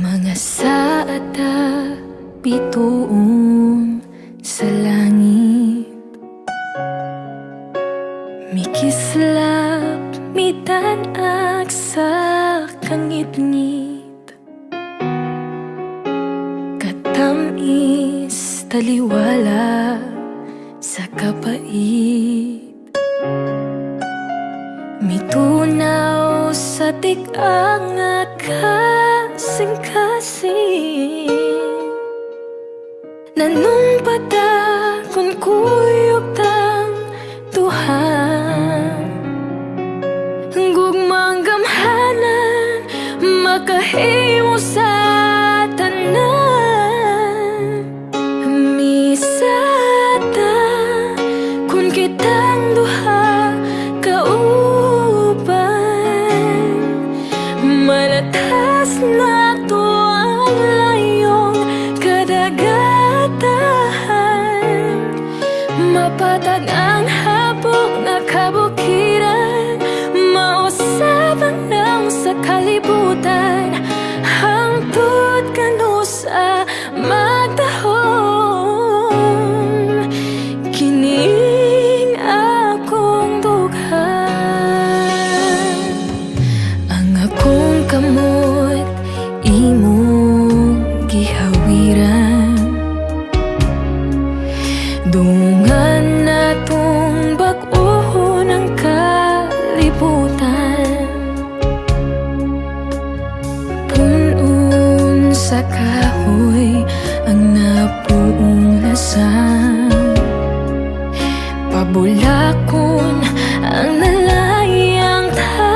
Mga saata bituon sa langit. Mikislap mitanag sa kangit-ngit. Katamis taliwala sa kapait. Mitunaw sa tigang kasing-kasing Nanumpata kung kuyog tang tuhan. Gugmang gamhanan makahimo sa tanan. Misata kung kitang Mapatag ang habok na kabukiran Mausapang ng sa kalibutan sa kahoy ang napuong lasang Pabulakon ang nalayang tanaman